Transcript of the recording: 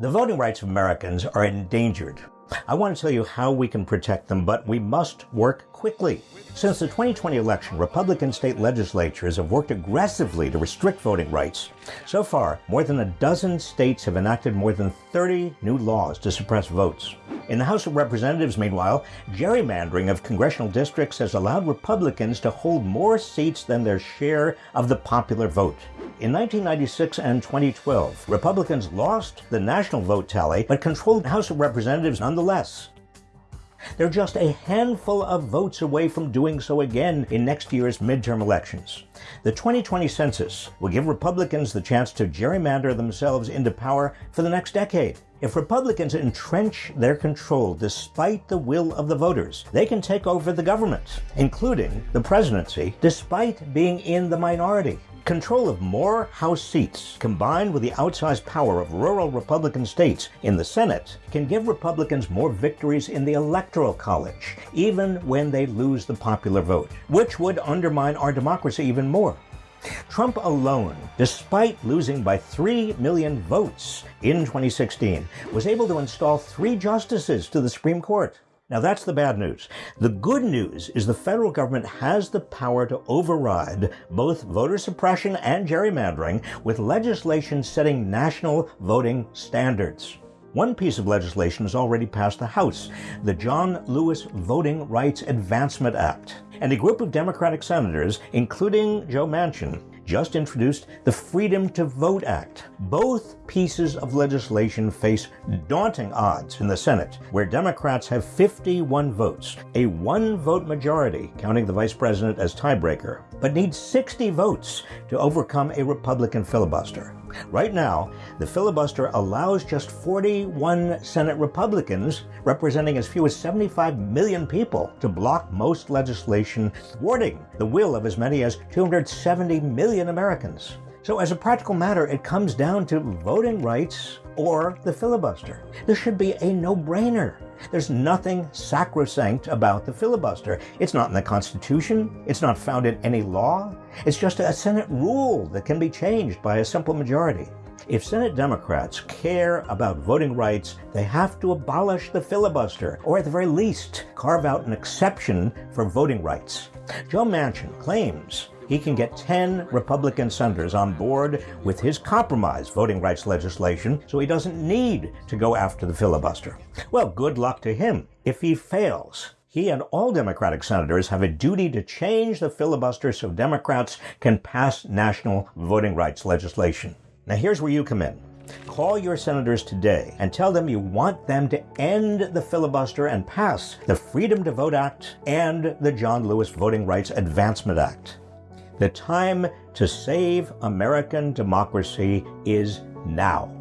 The voting rights of Americans are endangered. I want to tell you how we can protect them, but we must work quickly. Since the 2020 election, Republican state legislatures have worked aggressively to restrict voting rights. So far, more than a dozen states have enacted more than 30 new laws to suppress votes. In the House of Representatives, meanwhile, gerrymandering of congressional districts has allowed Republicans to hold more seats than their share of the popular vote. In 1996 and 2012, Republicans lost the national vote tally but controlled the House of Representatives nonetheless. They're just a handful of votes away from doing so again in next year's midterm elections. The 2020 census will give Republicans the chance to gerrymander themselves into power for the next decade. If Republicans entrench their control despite the will of the voters, they can take over the government, including the presidency, despite being in the minority. Control of more House seats, combined with the outsized power of rural Republican states in the Senate, can give Republicans more victories in the Electoral College, even when they lose the popular vote, which would undermine our democracy even more. Trump alone, despite losing by 3 million votes in 2016, was able to install three justices to the Supreme Court. Now that's the bad news. The good news is the federal government has the power to override both voter suppression and gerrymandering with legislation setting national voting standards. One piece of legislation has already passed the House, the John Lewis Voting Rights Advancement Act. And a group of Democratic senators, including Joe Manchin, just introduced the Freedom to Vote Act. Both pieces of legislation face daunting odds in the Senate, where Democrats have 51 votes, a one vote majority, counting the vice president as tiebreaker, but need 60 votes to overcome a Republican filibuster. Right now, the filibuster allows just 41 Senate Republicans, representing as few as 75 million people, to block most legislation, thwarting the will of as many as 270 million Americans. So as a practical matter, it comes down to voting rights or the filibuster. This should be a no-brainer. There's nothing sacrosanct about the filibuster. It's not in the Constitution. It's not found in any law. It's just a Senate rule that can be changed by a simple majority. If Senate Democrats care about voting rights, they have to abolish the filibuster, or at the very least, carve out an exception for voting rights. Joe Manchin claims he can get 10 Republican senators on board with his compromise voting rights legislation, so he doesn't need to go after the filibuster. Well, good luck to him. If he fails, he and all Democratic senators have a duty to change the filibuster so Democrats can pass national voting rights legislation. Now here's where you come in. Call your senators today and tell them you want them to end the filibuster and pass the Freedom to Vote Act and the John Lewis Voting Rights Advancement Act. The time to save American democracy is now.